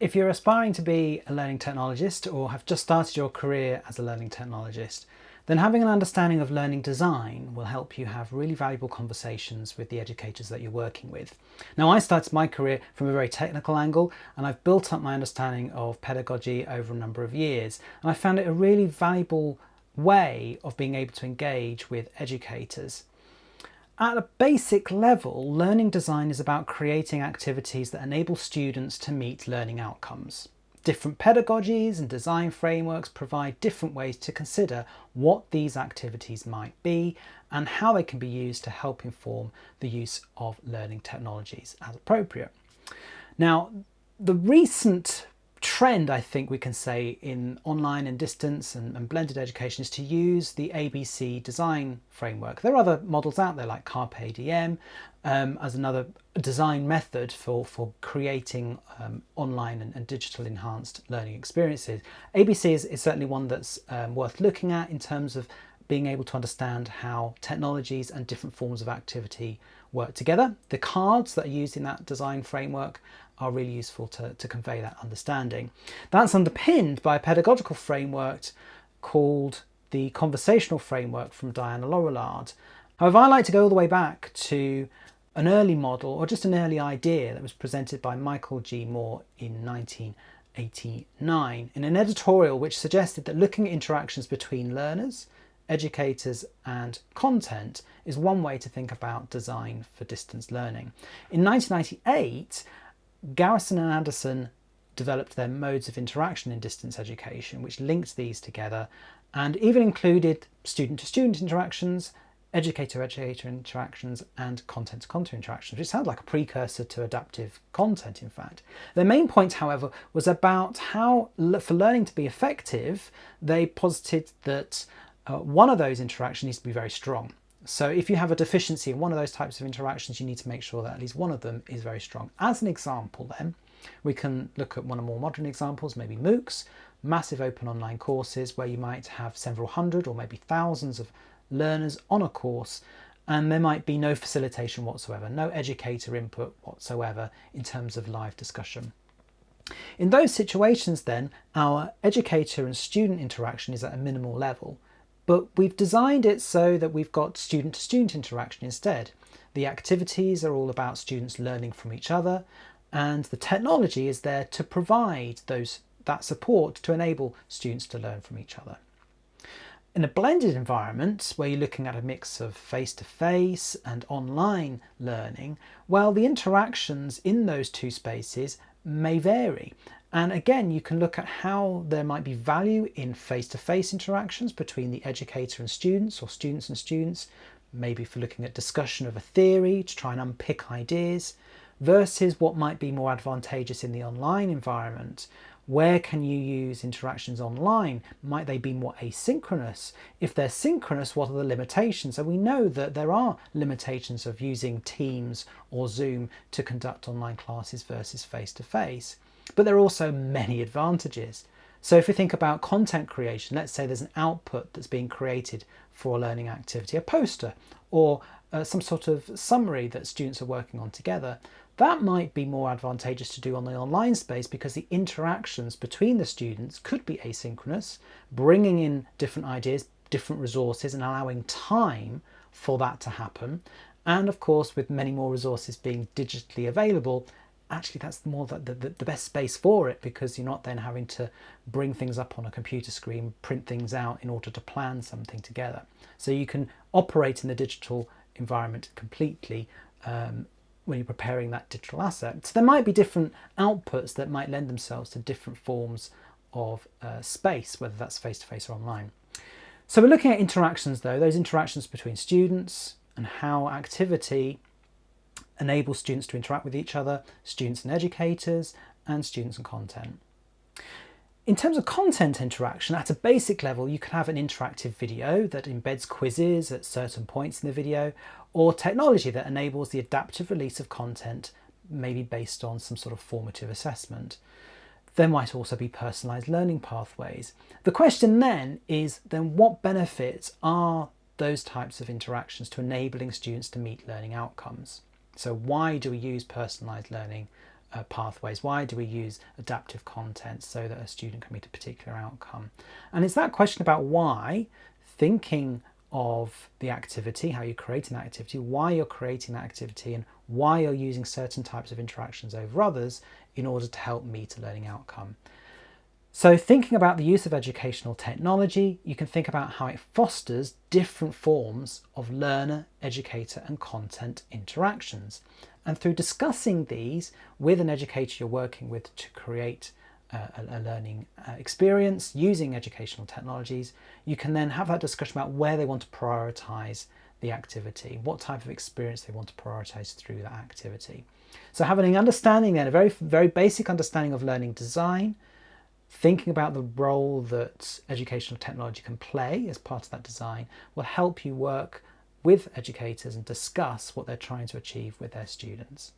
If you're aspiring to be a learning technologist or have just started your career as a learning technologist, then having an understanding of learning design will help you have really valuable conversations with the educators that you're working with. Now I started my career from a very technical angle and I've built up my understanding of pedagogy over a number of years and I found it a really valuable way of being able to engage with educators. At a basic level, learning design is about creating activities that enable students to meet learning outcomes. Different pedagogies and design frameworks provide different ways to consider what these activities might be and how they can be used to help inform the use of learning technologies as appropriate. Now, the recent trend, I think we can say, in online and distance and, and, blended education is to use the ABC design framework. There are other models out there like Carpe um, as another design method for, for creating um, online and, and, digital enhanced learning experiences. ABC is, is certainly one that's um, worth looking at in terms of being able to understand how technologies and different forms of activity work together. The cards that are used in that design framework are really useful to, to convey that understanding. That's underpinned by a pedagogical framework called the conversational framework from Diana Laurillard. However, I like to go all the way back to an early model or just an early idea that was presented by Michael G. Moore in 1989 in an editorial which suggested that looking at interactions between learners, educators and content is one way to think about design for distance learning. In 1998, Garrison and Anderson developed their modes of interaction in distance education, which linked these together and even included student-to-student -student interactions, educator-educator interactions and content-to-content interactions, which sounds like a precursor to adaptive content, in fact. Their main point, however, was about how, for learning to be effective, they posited that uh, one of those interactions needs to be very strong. So if you have a deficiency in one of those types of interactions, you need to make sure that at least one of them is very strong. As an example then, we can look at one of more modern examples, maybe MOOCs, massive open online courses where you might have several hundred or maybe thousands of learners on a course and there might be no facilitation whatsoever, no educator input whatsoever in terms of live discussion. In those situations then, our educator and student interaction is at a minimal level but we've designed it so that we've got student-to-student -student interaction instead. The activities are all about students learning from each other and the technology is there to provide those that support to enable students to learn from each other. In a blended environment where you're looking at a mix of face-to-face -face and online learning, well the interactions in those two spaces may vary and again, you can look at how there might be value in face-to-face -face interactions between the educator and students or students and students, maybe for looking at discussion of a theory to try and unpick ideas, versus what might be more advantageous in the online environment. Where can you use interactions online? Might they be more asynchronous? If they're synchronous, what are the limitations? So we know that there are limitations of using Teams or Zoom to conduct online classes versus face-to-face. -face. But there are also many advantages. So if we think about content creation, let's say there's an output that's being created for a learning activity, a poster or uh, some sort of summary that students are working on together, that might be more advantageous to do on the online space because the interactions between the students could be asynchronous, bringing in different ideas, different resources and allowing time for that to happen. And of course, with many more resources being digitally available, actually that's more the, the, the, best space for it because you're not then having to bring things up on a computer screen, print things out in order to plan something together. So you can operate in the digital environment completely um, when you're preparing that digital asset. So there might be different outputs that might lend themselves to different forms of uh, space, whether that's face-to-face -face or online. So we're looking at interactions though, those interactions between students and how activity enable students to interact with each other, students and educators, and students and content. In terms of content interaction, at a basic level, you can have an interactive video that embeds quizzes at certain points in the video, or technology that enables the adaptive release of content, maybe based on some sort of formative assessment. There might also be personalised learning pathways. The question then is, then what benefits are those types of interactions to enabling students to meet learning outcomes? So why do we use personalised learning uh, pathways? Why do we use adaptive content so that a student can meet a particular outcome? And it's that question about why, thinking of the activity, how you're creating that activity, why you're creating that activity, and why you're using certain types of interactions over others in order to help meet a learning outcome. So thinking about the use of educational technology, you can think about how it fosters different forms of learner, educator and content interactions. And through discussing these with an educator you're working with to create a, a learning uh, experience using educational technologies, you can then have that discussion about where they want to prioritize the activity, what type of experience they want to prioritize through that activity. So having an understanding then, a very, very basic understanding of learning design, thinking about the role that educational technology can play as part of that design will help you work with educators and discuss what they're trying to achieve with their students.